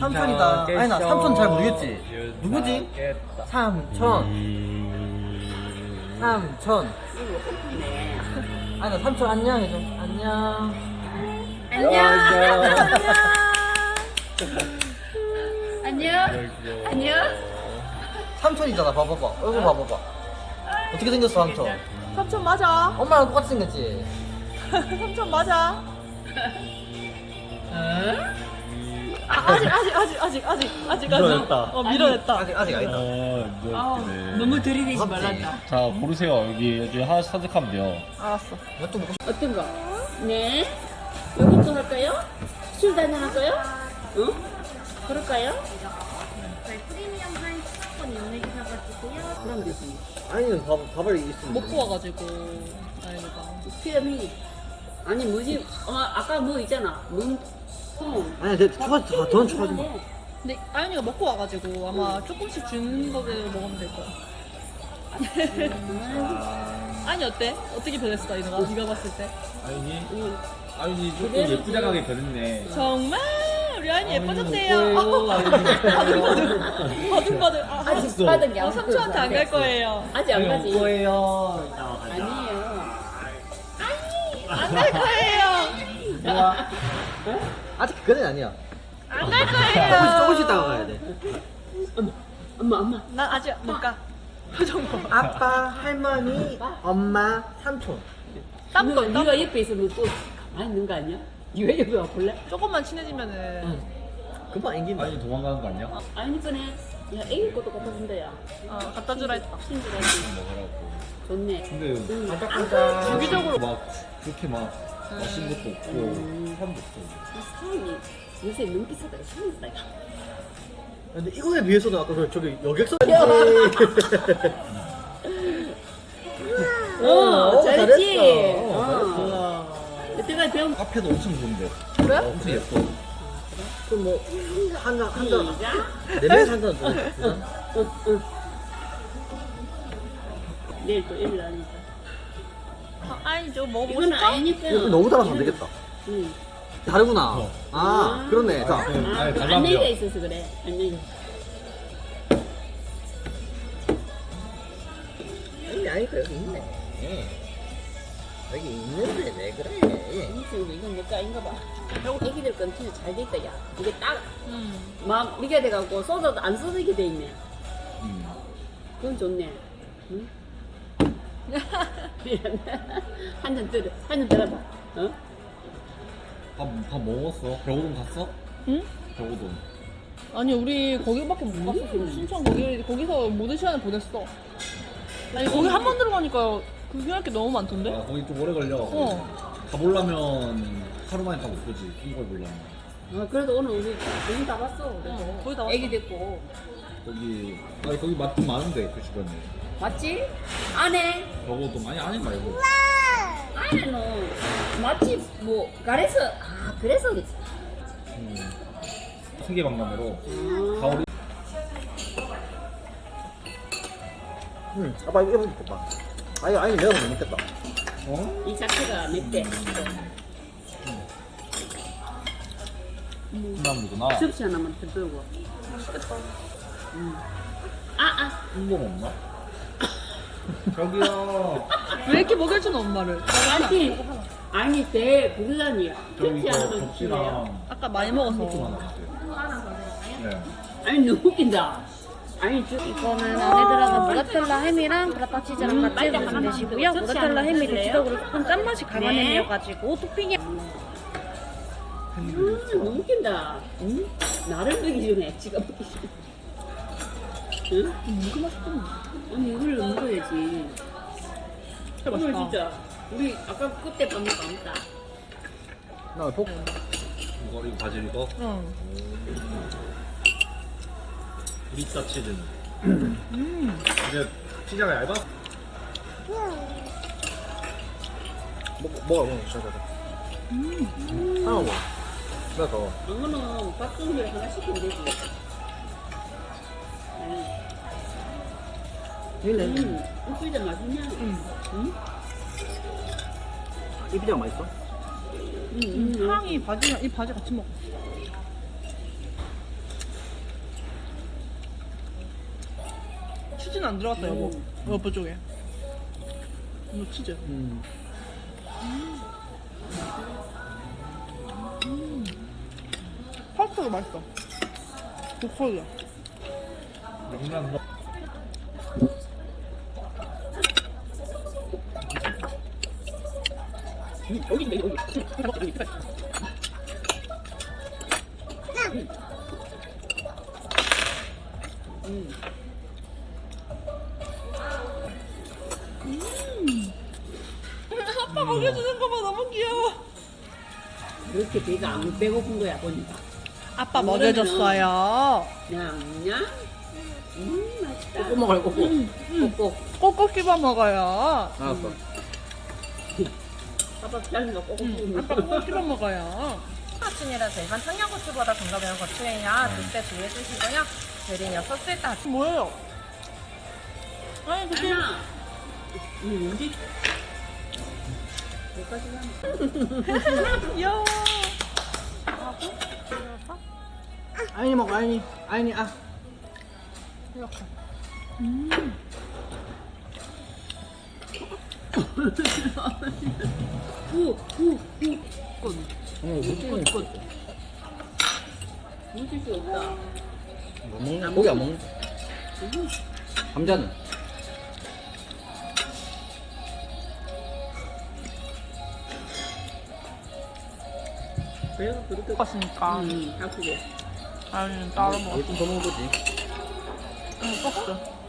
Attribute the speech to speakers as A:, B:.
A: 삼촌이다. 아니, 나 삼촌 잘 모르겠지? 누구지? 삼촌. 삼촌. 아니, 나 삼촌 안녕 해줘. 안녕.
B: 안녕. 안녕. 안녕.
A: 삼촌이잖아, 봐봐봐. 얼굴 봐봐봐. 어떻게 생겼어, 삼촌?
C: 삼촌 맞아.
A: 엄마랑 똑같이 생겼지?
C: 삼촌 맞아. 아, 아직 아직 아직 아직 아직 아직
D: 밀어냈다.
C: 어 밀어냈다.
A: 아직, 아직 아니다.
D: 아, 네.
B: 너무 들이대지
A: 무섭지?
B: 말란다.
D: 자, 고르세요. 여기, 여기 하나씩 선택하면 돼요.
C: 알았어.
A: 이것도 먹고 싶
B: 어떤 거? 네. 요것도 할까요? 술 한잔 할까요? 응? 그럴까요?
E: 저희 프리미엄 하인 식사권 연예기 사가지고요.
B: 그럼 되지.
A: 아니, 밥, 밥을 있으면.
C: 먹고 와가지고 아이가.
B: 피라미. 아니 뭐지? 어, 아까 뭐 있잖아. 눈통.
A: 아니, 내 추가, 다, 넌 추가하지 마.
C: 근데 아연이가 먹고 와가지고 아마 조금씩 주는 거대로 먹으면 될 거야. 아니 어때? 어떻게 변했어 이노가? 네가 봤을 때?
D: 아윤이?
B: 응.
D: 아윤이 조금 예쁘장하게 변했네.
C: 정말 우리 아연이
D: 아윤이
C: 예뻐졌대요. 바들바들 바들바들. 아,
B: 아직 게
C: 어,
B: 안
C: 삼촌한테 안 갈 거예요.
B: 아직 안 가지.
A: 거예요.
B: 아니에요.
C: 안 갈 거예요.
A: 아직 그건 아니야.
C: 안 갈 거예요.
A: 조금씩 있다가 가야 돼.
B: 엄마 엄마.
C: 난 아직 못 가. 표정 봐.
A: 아빠, 할머니, 엄마, 삼촌.
C: 땀도
B: 네가, 옆에 있으면 또 가만히 있는 거 아니야? 네가 옆에 와 볼래?
C: 조금만 친해지면은
A: 금방 앵긴다.
D: 아윤이 도망가는 거 아니야?
B: 아니 거네. 야 애기 것도 갖다 준다 야.
C: 어, 갖다 주라 했다.
B: 친절하지.
D: 먹으라고.
B: 좋네.
D: 근데
B: 응.
A: 반짝반짝.
C: 주기적으로
D: 막 그렇게 막 맛있는 것도 없고 사람도 없어.
B: 사람이 요새 너무 비싸다. 신기하다. 이거.
A: 근데 이거에 비해서도 아까 그 저기 여객선.
B: 어, 잘했지.
A: 잘했어.
B: 어.
A: 잘했어.
B: 여태까지 배운
D: 카페도 엄청 좋은데.
C: 그래?
D: 어, 엄청 예뻐.
A: 그뭐 한잔 한잔네
B: 시작.
A: 명이서 한잔 줘.
B: 응, 응. 내일 또 일을 하니까.
C: 아, 아니 먹어보고
B: 이거는
C: 싶어?
B: 아니니까.
A: 이거 너무 달아서 안 되겠다.
B: 응.
A: 다르구나.
D: 어.
A: 아, 그렇네. 자,
D: 아,
B: 아,
D: 아니,
B: 그
D: 달라붙어.
B: 안내가 있어서 그래. 안내가.
A: 여기 아니까 여기 있네. 여기 있는데 왜 그래?
B: 이거 이건 내거 아닌가 봐. 애기들 건 진짜 잘 돼 있다, 야. 이게 딱,
C: 음.
B: 막, 이게 돼갖고, 쏟아도 안 쏟아지게 돼 있네.
D: 음.
B: 그건 좋네. 응? 한잔 들어, 한잔 들어봐. 어?
D: 밥, 밥 먹었어? 병호동 갔어?
C: 응?
D: 병호동.
C: 아니 우리 거기밖에 못 갔어. 순천 거기 거기서 모든 시간을 보냈어. 아니 거기 한 번 들어가니까 구경할 게 너무 많던데?
D: 아, 거기 좀 오래 걸려.
C: 어.
D: 가보려면 하루 만에 다 못 보지. 이걸 보려면.
B: 어, 그래도 오늘 우리 거의 다 봤어.
C: 응, 거의 다 봤어.
B: 애기 됐고.
D: 거기, 아니, 거기 맛 좀 많은데, 그 주변에.
B: 맞지? 안에,
D: 병호동, 아니, 아니 말고.
B: 안에는 맛집, 뭐, 가래서, 아, 그래서.
D: 음. 세계박람회로.
B: 아,
D: 가오리.
A: 응. 아빠 이거 해보니까 봐. 아니, 아니, 내가 못 먹겠다.
D: 어?
B: 이 자체가 맵대.
D: 콩나물이구나.
B: 접시 하나만 더 들고. 음. 아, 아.
D: 콩나물 없나? 저기요.
C: 왜 이렇게 먹일 줄 엄마를?
B: 아니, 아니, 대 국산이야.
D: 저기
B: 줄래요?
D: 접시랑
C: 아까 많이 먹어서.
D: 좀 하나 주세요. 네.
B: 아니, 너무 웃긴다. 아니, 저,
E: 이거는 안에 들어간 모라텔라 햄이랑 브라타 치즈랑 같이
B: 빨리
E: 드시면
B: 하나
E: 되시고요.
B: 만들어.
E: 모라텔라 햄이
B: 접시
E: 대체적으로 조금 짠맛이 강한
B: 네.
E: 햄이어가지고 토핑에
B: 음, 너무 웃긴다. 응? 나를 먹기 전에 지가 먹기 전에. 응?
C: 무슨 맛있겠네.
B: 아니, 이걸 먹어야지.
C: 진짜
B: 오늘
C: 맛있다.
B: 진짜. 우리 아까 그때 밤에 먹었다.
A: 나 복.
D: 이거, 이거 바질 이거.
C: 응.
D: 브리타 치즈는. 근데 피자가 얇아?
A: 먹, 먹어, 먹어. 자, 자, 자. 음. 하나 먹어. 내가 더.
B: 이거는 밥송이를 하나 시키면 되지.
A: 일래.
B: 음, 육비장 맛있냐?
C: 응.
B: 응?
A: 이 피자 맛있어?
B: 응, 음, 음,
C: 향이 바지랑 이 바지 같이 먹어. 치즈는 안 들어갔다 여보. 음. 여보 쪽에. 이거 치즈.
A: 음. 음. 음.
C: 파스타도 맛있어. 독설이야.
D: 냉면 먹.
B: 여기 있네, 여기. 여기 있네.
C: 아빠 먹여주는 거 봐 너무 귀여워.
B: 그렇게 배가 안 배고픈 거야, 보니까.
C: 아빠 먹여줬어요.
B: 냠냠. 음, 맛있다.
A: 꼬꼬 먹어요, 꼬꼬.
B: 꼭꼭.
C: 꼭꼭 씹어 먹어요.
A: 알았어.
B: 아빠 거 꼭꼭.
C: 응, 아빠 꼭꼭 씹어 먹어요.
F: 고추이라서 일반 청양고추보다 좀더 매운 고추예요. 드실 때 주의해 주시고요. 대리녀 소스에 따라
C: 뭐예요? 아니 그게
B: 하나. 이 언제? 여기까지 가면.
C: 귀여워.
A: 아이니 먹어, 아이니. 아이니, 아.
C: 이렇게.
B: 후, 후, 후.
A: 어, 무슨
B: 꽃. 묻을 수 없다.
A: 뭐 먹는 고기 안 먹는 감자는?
B: 배가 그렇게.
C: 먹었으니까.
B: 음, 아프게.
C: 아니 따로 먹어.
A: 뭐, 좀더 먹은 거지.
C: 응, 뻑스.